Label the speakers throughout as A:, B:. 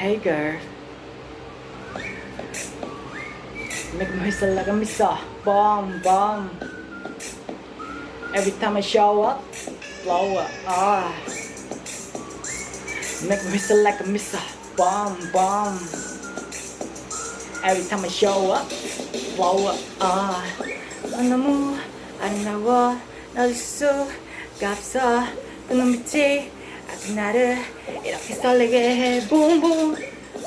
A: Hey, girl. Hagar. Nagmahis talaga misa. Bomb, bomb. Every time I show up, blow up. Ah. like a misa. Bomb, bomb. Every time I show up, blow up. Ah. Ano mo, ano nawa, naliso, gapsa, ano miti, 아직 나를 이렇게 설레게 해 Boom boom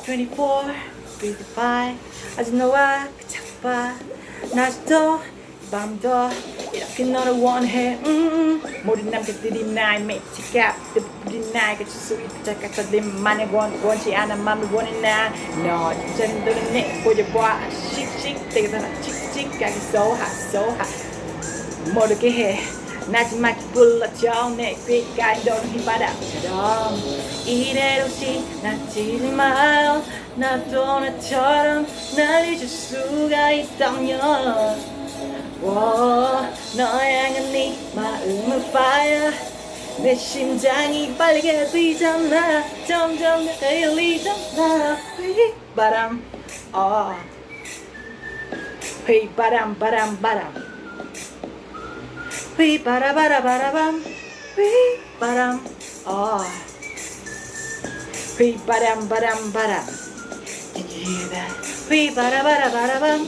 A: 24 55 아직 너와 그 작봐 낮도 이 밤도 이렇게 너를 원해 음, 모든 남자들이 나의 매치가 뜨부리 나에게 줄수 있다 착각들만의 원, 원치 않아 맘을 원해 나너 진짜는 너는 내 보여봐 씩씩 되게 나 칙칙하게 so hot so hot 모르게 해 마지막에 불러줘 내 귓가에 도는 휘바람처럼 이대로 지 나치지 마요 나도 나처럼 날 잊을 수가 있다면 워, 너의 향한 네 마음은 fire 내 심장이 빠르게 뛰잖아 점점 가까이 열리잖아 휘바람 어. 휘바람 바람 바람 Wee ba da ba da ba da bum. Wee ba badum. Ah. Wee ba da ba badum badum badum. Can you hear that? Wee ba da ba da ba da bum.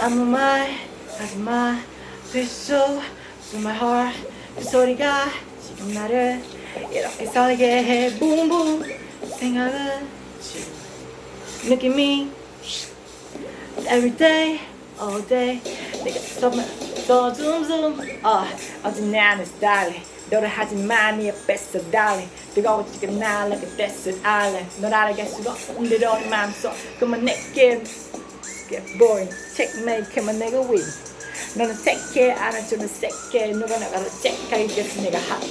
A: I'm my, I'm my, so, so my heart, This the guy, so the matter, it's all I get. boom boom, sing I love Look at me, every day, all day, nigga, stop my. 더 줌줌 어 어제 나는 스타일링 너를 하지마 네 옆에서 달리 뜨거워지게 날 like a desert island 널 알아갈 수가 없는데 너의 맘속. 그만 내게 get boring checkmate 그만 내가 win. 너는 택해 안아주는 새끼. 누가 나가도 체크하겠어 내가 hot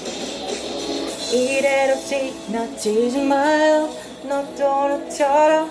A: 이대로 지나치지 마요. 나처럼. 맞아